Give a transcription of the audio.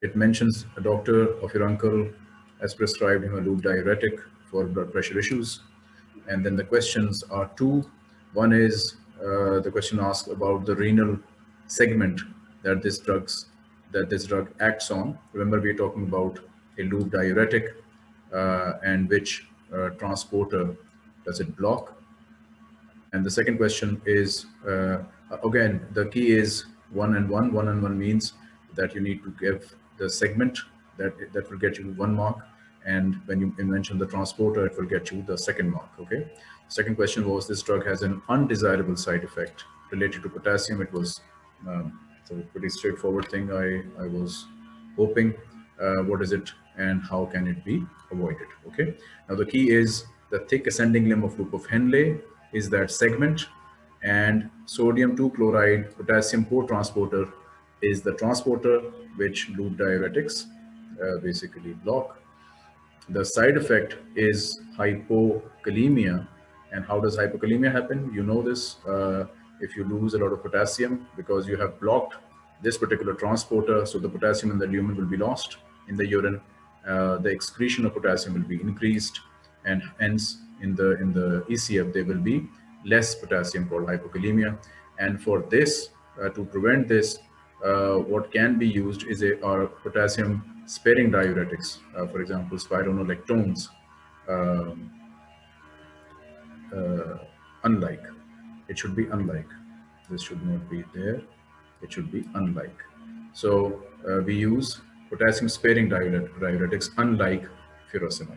It mentions a doctor of your uncle has prescribed him a loop diuretic for blood pressure issues. And then the questions are two. One is uh, the question asks about the renal segment that this drugs that this drug acts on. Remember, we're talking about a loop diuretic uh, and which uh, transporter does it block? And the second question is, uh, again, the key is one and one. One and one means that you need to give the segment that, that will get you one mark. And when you mention the transporter, it will get you the second mark, okay? Second question was this drug has an undesirable side effect related to potassium. It was um, so pretty straightforward thing I, I was hoping. Uh, what is it and how can it be avoided? Okay. Now the key is the thick ascending limb of loop of Henle is that segment and sodium 2 chloride potassium co-transporter is the transporter which loop diuretics uh, basically block. The side effect is hypokalemia. And how does hypokalemia happen? You know this uh, if you lose a lot of potassium because you have blocked this particular transporter. So the potassium in the lumen will be lost in the urine. Uh, the excretion of potassium will be increased and hence in the in the ECF there will be less potassium called hypokalemia. And for this, uh, to prevent this, uh, what can be used is a are potassium sparing diuretics, uh, for example, spironolactones, um, uh, unlike. It should be unlike. This should not be there. It should be unlike. So uh, we use potassium sparing diuretics unlike furosemide.